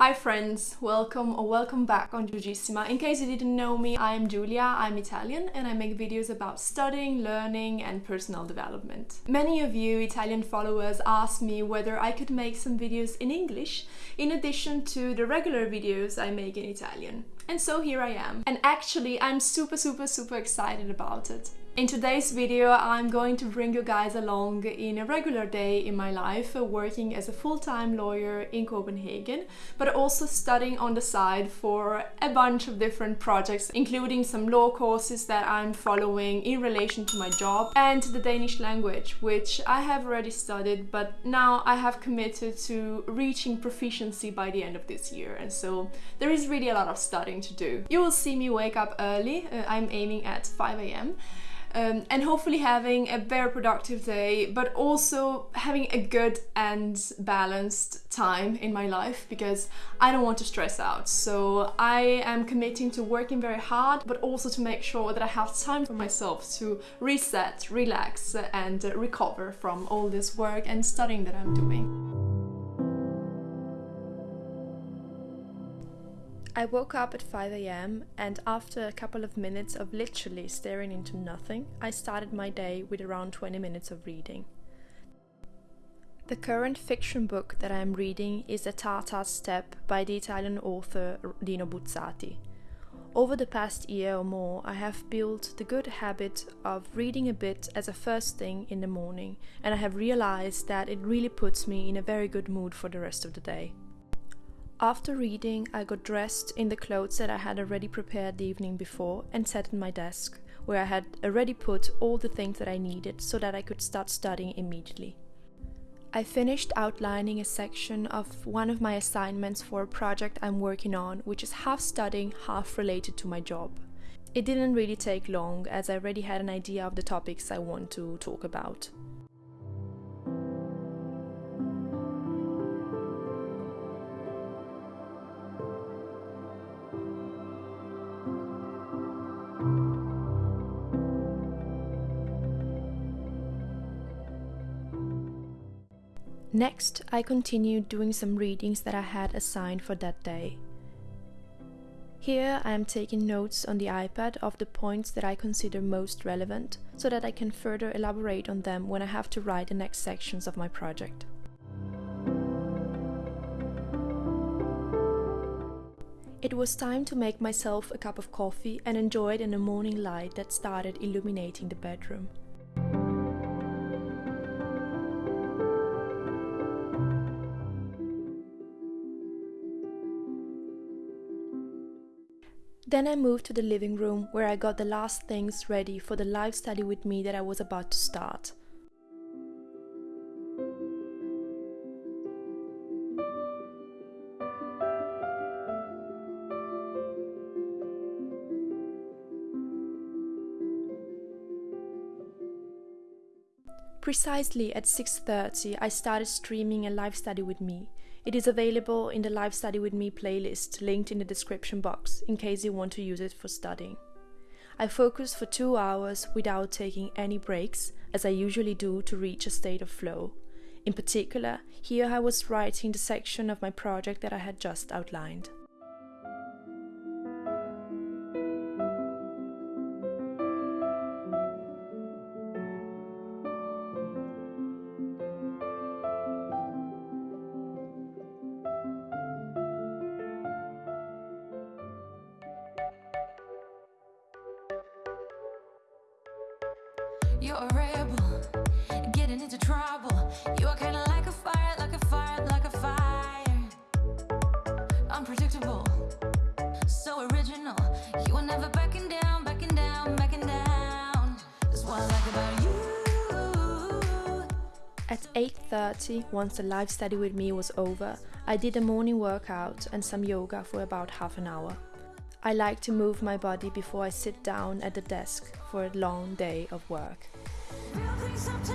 Hi friends, welcome or welcome back on Giugissima. In case you didn't know me, I'm Giulia, I'm Italian and I make videos about studying, learning and personal development. Many of you Italian followers asked me whether I could make some videos in English in addition to the regular videos I make in Italian. And so here I am. And actually I'm super super super excited about it. In today's video I'm going to bring you guys along in a regular day in my life uh, working as a full-time lawyer in Copenhagen but also studying on the side for a bunch of different projects including some law courses that I'm following in relation to my job and the Danish language which I have already studied but now I have committed to reaching proficiency by the end of this year and so there is really a lot of studying to do. You will see me wake up early, uh, I'm aiming at 5 a.m um, and hopefully having a very productive day, but also having a good and balanced time in my life because I don't want to stress out. So I am committing to working very hard, but also to make sure that I have time for myself to reset, relax, and recover from all this work and studying that I'm doing. I woke up at 5 am and after a couple of minutes of literally staring into nothing, I started my day with around 20 minutes of reading. The current fiction book that I am reading is A Tartar Steppe by the Italian author Dino Buzzati. Over the past year or more, I have built the good habit of reading a bit as a first thing in the morning, and I have realized that it really puts me in a very good mood for the rest of the day. After reading, I got dressed in the clothes that I had already prepared the evening before and sat at my desk, where I had already put all the things that I needed so that I could start studying immediately. I finished outlining a section of one of my assignments for a project I'm working on, which is half studying, half related to my job. It didn't really take long, as I already had an idea of the topics I want to talk about. Next, I continued doing some readings that I had assigned for that day. Here I am taking notes on the iPad of the points that I consider most relevant, so that I can further elaborate on them when I have to write the next sections of my project. It was time to make myself a cup of coffee and enjoy it in the morning light that started illuminating the bedroom. Then I moved to the living room where I got the last things ready for the live study with me that I was about to start. Precisely at 6:30 I started streaming a live study with me it is available in the Live Study With Me playlist linked in the description box in case you want to use it for studying. I focused for two hours without taking any breaks, as I usually do to reach a state of flow. In particular, here I was writing the section of my project that I had just outlined. Into trouble. You are kinda like a fire, like a fire, like a fire. Unpredictable, so original. You are never backing down, backing down, backing down. That's what I like about you. At 8.30, once the live study with me was over, I did a morning workout and some yoga for about half an hour. I like to move my body before I sit down at the desk for a long day of work. As you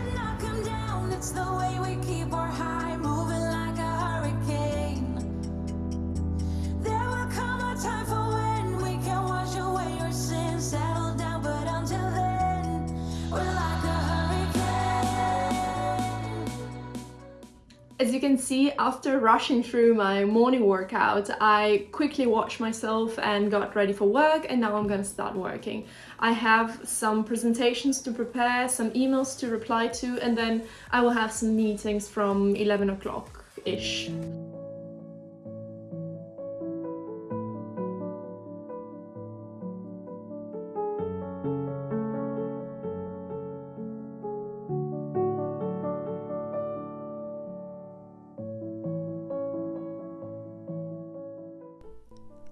can see, after rushing through my morning workout, I quickly washed myself and got ready for work and now I'm gonna start working. I have some presentations to prepare, some emails to reply to and then I will have some meetings from 11 o'clock-ish.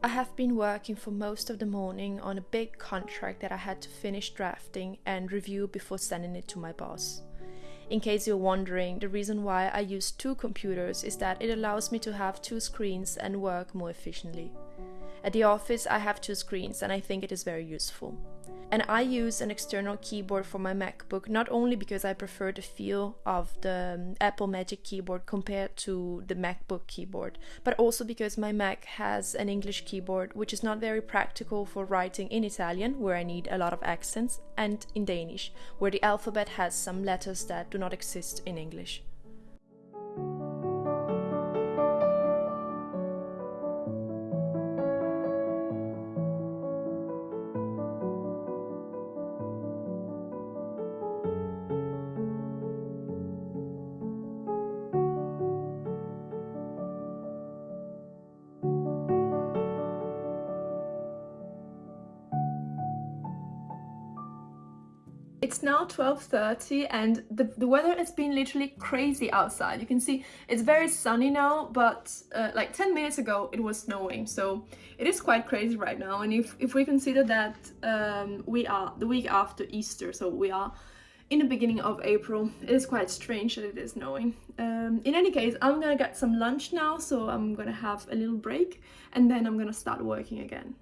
I have been working for most of the morning on a big contract that I had to finish drafting and review before sending it to my boss. In case you're wondering, the reason why I use two computers is that it allows me to have two screens and work more efficiently. At the office, I have two screens and I think it is very useful. And I use an external keyboard for my MacBook not only because I prefer the feel of the um, Apple Magic Keyboard compared to the MacBook keyboard, but also because my Mac has an English keyboard which is not very practical for writing in Italian, where I need a lot of accents, and in Danish, where the alphabet has some letters that do not exist in English. It's now 12.30 and the, the weather has been literally crazy outside. You can see it's very sunny now, but uh, like 10 minutes ago it was snowing. So it is quite crazy right now. And if, if we consider that um, we are the week after Easter, so we are in the beginning of April, it is quite strange that it is snowing. Um, in any case, I'm gonna get some lunch now, so I'm gonna have a little break and then I'm gonna start working again.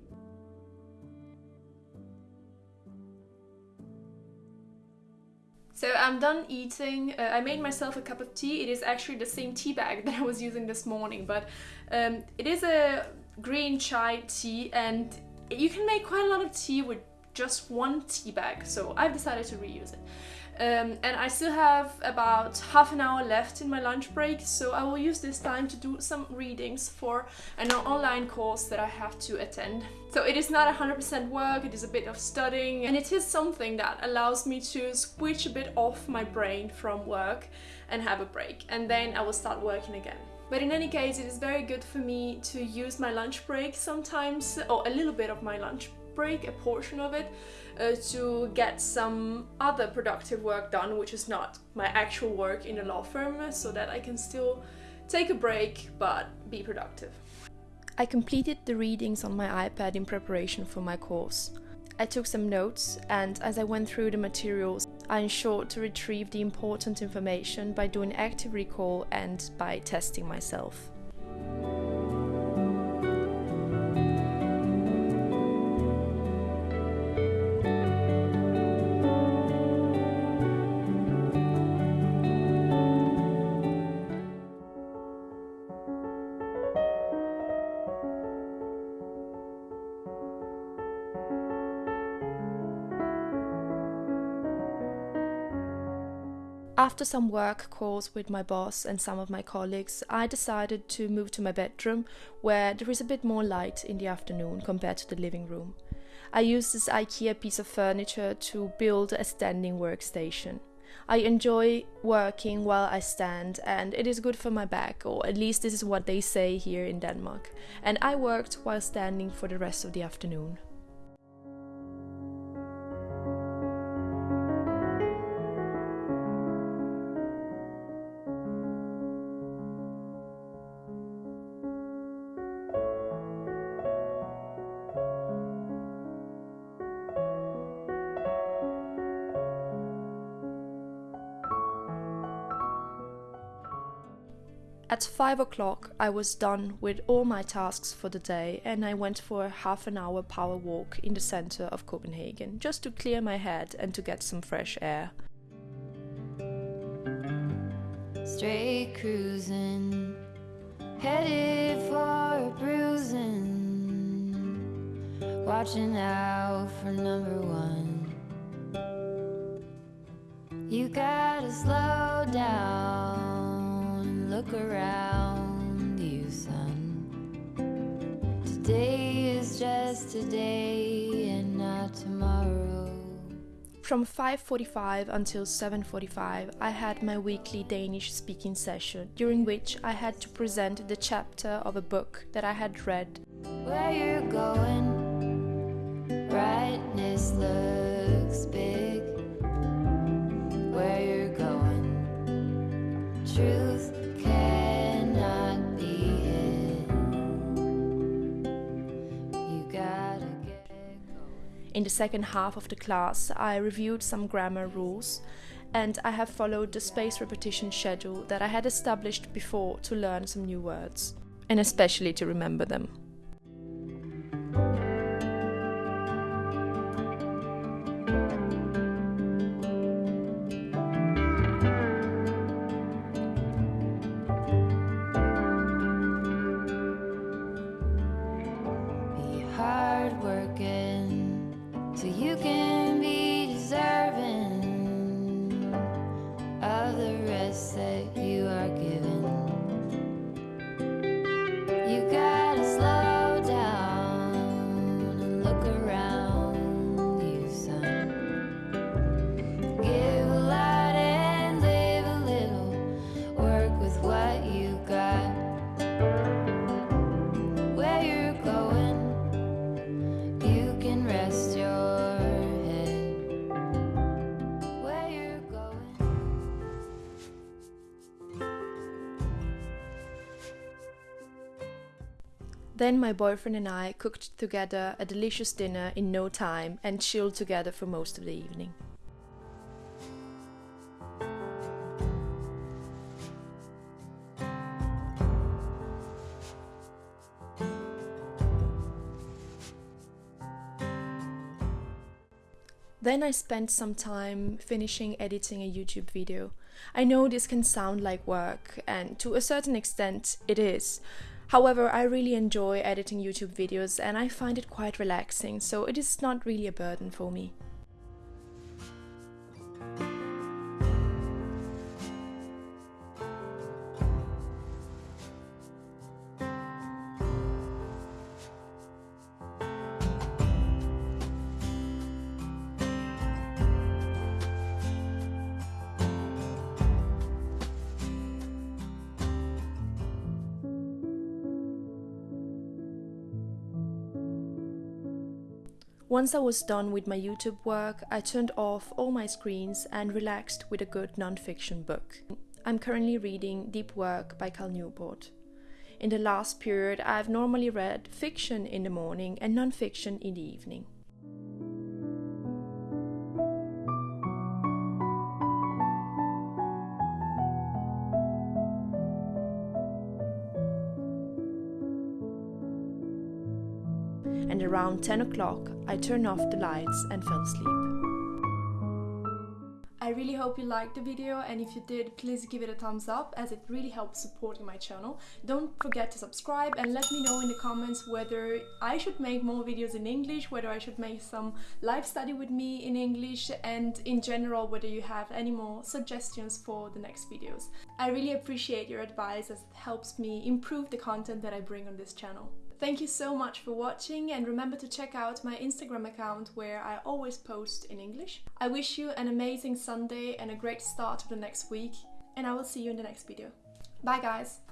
So I'm done eating. Uh, I made myself a cup of tea. It is actually the same tea bag that I was using this morning, but um, it is a green chai tea and you can make quite a lot of tea with just one tea bag. So I've decided to reuse it. Um, and I still have about half an hour left in my lunch break, so I will use this time to do some readings for an online course that I have to attend. So it is not 100% work, it is a bit of studying, and it is something that allows me to switch a bit off my brain from work and have a break, and then I will start working again. But in any case, it is very good for me to use my lunch break sometimes, or a little bit of my lunch break, a portion of it, uh, to get some other productive work done, which is not my actual work in a law firm, so that I can still take a break but be productive. I completed the readings on my iPad in preparation for my course. I took some notes and as I went through the materials, I ensured to retrieve the important information by doing active recall and by testing myself. After some work calls with my boss and some of my colleagues, I decided to move to my bedroom where there is a bit more light in the afternoon compared to the living room. I used this IKEA piece of furniture to build a standing workstation. I enjoy working while I stand and it is good for my back, or at least this is what they say here in Denmark. And I worked while standing for the rest of the afternoon. At five o'clock, I was done with all my tasks for the day and I went for a half an hour power walk in the center of Copenhagen just to clear my head and to get some fresh air. Straight cruising, headed for bruising, watching out for number one. You gotta slow down look around you, son. Today is just today and not tomorrow. From 5:45 until 7:45, I had my weekly Danish speaking session, during which I had to present the chapter of a book that I had read. Where you're going, brightness looks big. Where you're going, truth In the second half of the class, I reviewed some grammar rules and I have followed the space repetition schedule that I had established before to learn some new words, and especially to remember them. Then my boyfriend and I cooked together a delicious dinner in no time and chilled together for most of the evening. Then I spent some time finishing editing a YouTube video. I know this can sound like work, and to a certain extent it is. However, I really enjoy editing YouTube videos and I find it quite relaxing, so it is not really a burden for me. Once I was done with my YouTube work, I turned off all my screens and relaxed with a good non-fiction book. I'm currently reading Deep Work by Cal Newport. In the last period, I've normally read fiction in the morning and non-fiction in the evening. And around 10 o'clock I turned off the lights and fell asleep. I really hope you liked the video and if you did please give it a thumbs up as it really helps supporting my channel. Don't forget to subscribe and let me know in the comments whether I should make more videos in English, whether I should make some live study with me in English and in general whether you have any more suggestions for the next videos. I really appreciate your advice as it helps me improve the content that I bring on this channel. Thank you so much for watching and remember to check out my Instagram account where I always post in English. I wish you an amazing Sunday and a great start of the next week and I will see you in the next video. Bye guys!